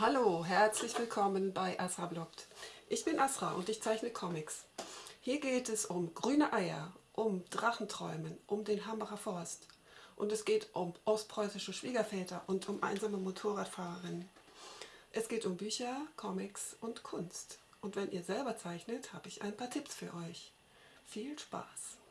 Hallo, herzlich willkommen bei Asra Bloggt. Ich bin Asra und ich zeichne Comics. Hier geht es um grüne Eier, um Drachenträumen, um den Hambacher Forst. Und es geht um ostpreußische Schwiegerväter und um einsame Motorradfahrerinnen. Es geht um Bücher, Comics und Kunst. Und wenn ihr selber zeichnet, habe ich ein paar Tipps für euch. Viel Spaß!